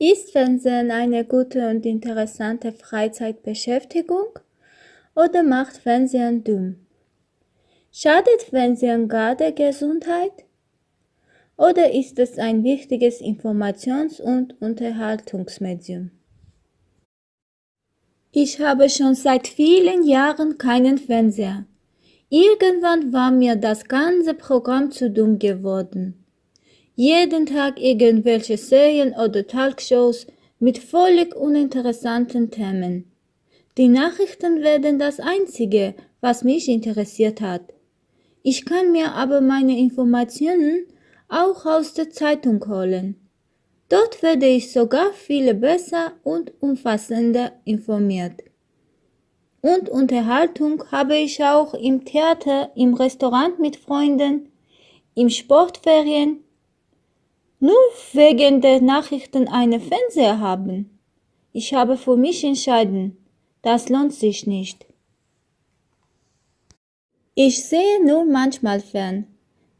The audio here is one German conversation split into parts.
Ist Fernsehen eine gute und interessante Freizeitbeschäftigung oder macht Fernsehen dumm? Schadet Fernsehen gar der Gesundheit? Oder ist es ein wichtiges Informations- und Unterhaltungsmedium? Ich habe schon seit vielen Jahren keinen Fernseher. Irgendwann war mir das ganze Programm zu dumm geworden. Jeden Tag irgendwelche Serien oder Talkshows mit völlig uninteressanten Themen. Die Nachrichten werden das Einzige, was mich interessiert hat. Ich kann mir aber meine Informationen auch aus der Zeitung holen. Dort werde ich sogar viel besser und umfassender informiert. Und Unterhaltung habe ich auch im Theater, im Restaurant mit Freunden, im Sportferien. Nur wegen der Nachrichten einen Fernseher haben. Ich habe für mich entschieden, das lohnt sich nicht. Ich sehe nur manchmal fern,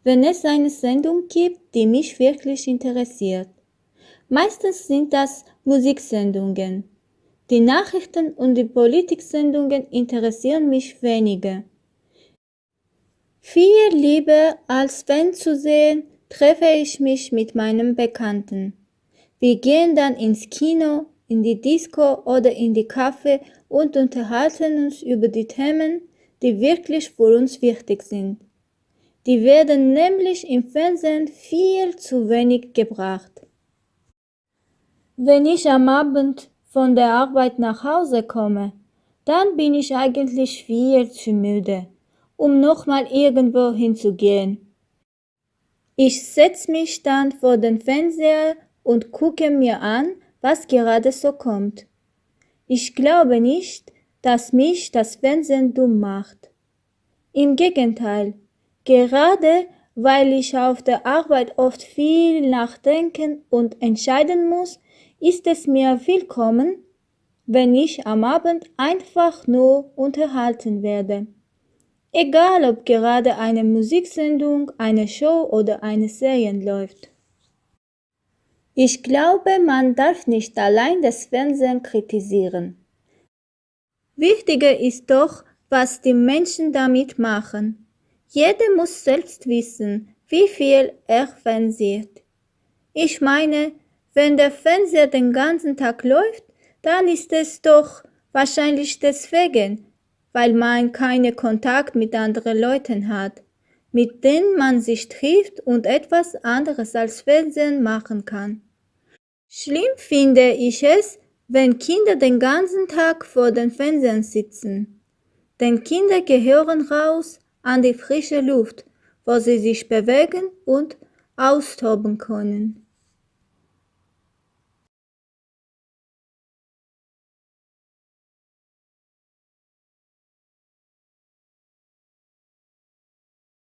wenn es eine Sendung gibt, die mich wirklich interessiert. Meistens sind das Musiksendungen. Die Nachrichten und die Politiksendungen interessieren mich weniger. Viel lieber als Fan zu sehen, treffe ich mich mit meinem Bekannten. Wir gehen dann ins Kino, in die Disco oder in die Café und unterhalten uns über die Themen, die wirklich für uns wichtig sind. Die werden nämlich im Fernsehen viel zu wenig gebracht. Wenn ich am Abend von der Arbeit nach Hause komme, dann bin ich eigentlich viel zu müde, um nochmal irgendwo hinzugehen. Ich setze mich dann vor den Fernseher und gucke mir an, was gerade so kommt. Ich glaube nicht, dass mich das Fernsehen dumm macht. Im Gegenteil, gerade weil ich auf der Arbeit oft viel nachdenken und entscheiden muss, ist es mir willkommen, wenn ich am Abend einfach nur unterhalten werde. Egal ob gerade eine Musiksendung, eine Show oder eine Serie läuft. Ich glaube, man darf nicht allein das Fernsehen kritisieren. Wichtiger ist doch, was die Menschen damit machen. Jeder muss selbst wissen, wie viel er fernsieht. Ich meine, wenn der Fernseher den ganzen Tag läuft, dann ist es doch wahrscheinlich deswegen, weil man keinen Kontakt mit anderen Leuten hat, mit denen man sich trifft und etwas anderes als Fernsehen machen kann. Schlimm finde ich es, wenn Kinder den ganzen Tag vor den Fernsehen sitzen. Denn Kinder gehören raus an die frische Luft, wo sie sich bewegen und austoben können.